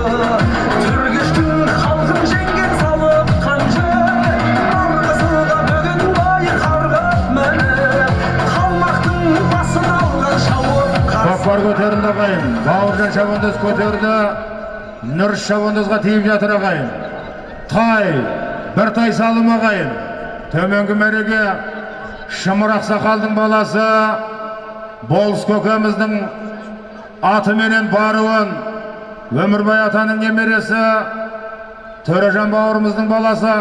түркештің халқын жеңген салыққан жоқ ар қазыға бүгін бой қарғып мініп қалмақтың басын алған шауып қа какпар көтерілді ағайын бауыржан көтерді нұрш шабандозға тиіп жатыр ағайын тай біртай салым ағайын төменгі мәреге шымыр ақсақалдың баласы болыс көкеміздің атыменен баруын өмірбай атаның немересі төрежан бауырымыздың баласы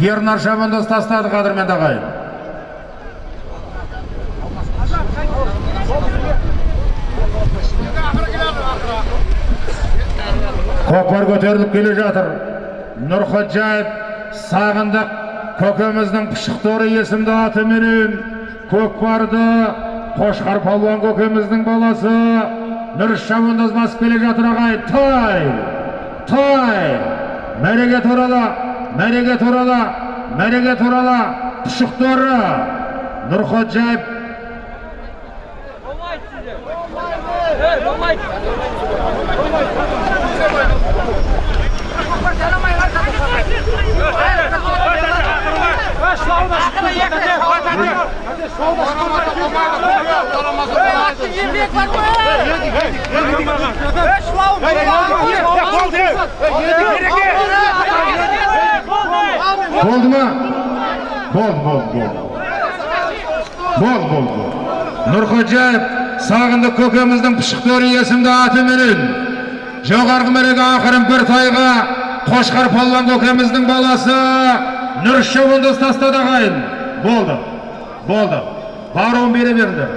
ернар шабандоз тастады қадірменді ағайын. Көкпар көтеріліп келе жатыр. Нұрходжаев сағындық көкеміздің пұшықтары есімді атыменен көкпарды қошқар палуан көкеміздің баласы нұрыш шабандоз басып келе жатыр ағайын тай тай мәреге туралы мәреге туралы мәреге туралы пұшықтары нұрходжаев Болмайды болмайды. Болды ма болды болды болды болды болды нұрходжаев сағындық көкеміздің пұшықтары есімді атыменен жоғарғы мәреге ақырын бір тайға қошқар палуан көкеміздің баласы нұрыш шабандоз тастады ағайын болды болды баруын бере беріңдер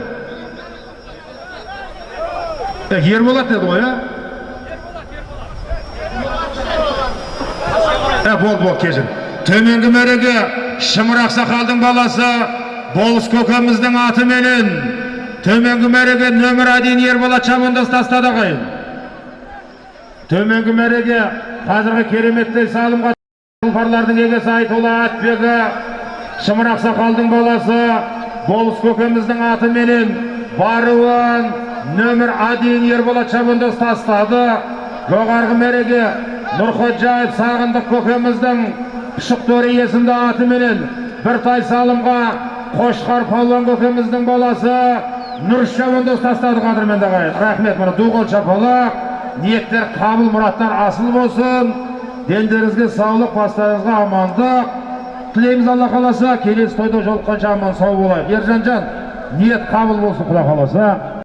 ерболат деді ғой иә Ә, бол, бол, кешір. Төменгі мәреге Шымыр Ақсақалдың баласы Болыс көкеміздің атыменен төменгі мәреге нөмір один Ерболат Шабандоз тастады ағайын. Төменгі мәреге қазіргі кереметтей салымға тұлпарлардың егесі Айтолла Атбегі Шымыр Ақсақалдың баласы Болыс көкеміздің атыменен баруын нөмір один Ерболат Шабандоз тастады. Жоғарғы мәреге Нұрходжаев сағындық көкеміздің пұшықтөрі есімді атыменен бір тай салымға қошқар палуан көкеміздің баласы нұрыш шабандоз тастады қадірменді ағайын рахмет мына ду қол ниеттер қабыл мұраттар асыл болсын. Дендеріңізге саулық бастарыңызға амандық. Тілейміз алла қаласа. Келесі тойда жолыққанша аман сау болайық. Ержанжан ниет қабыл болсын құда қаласа.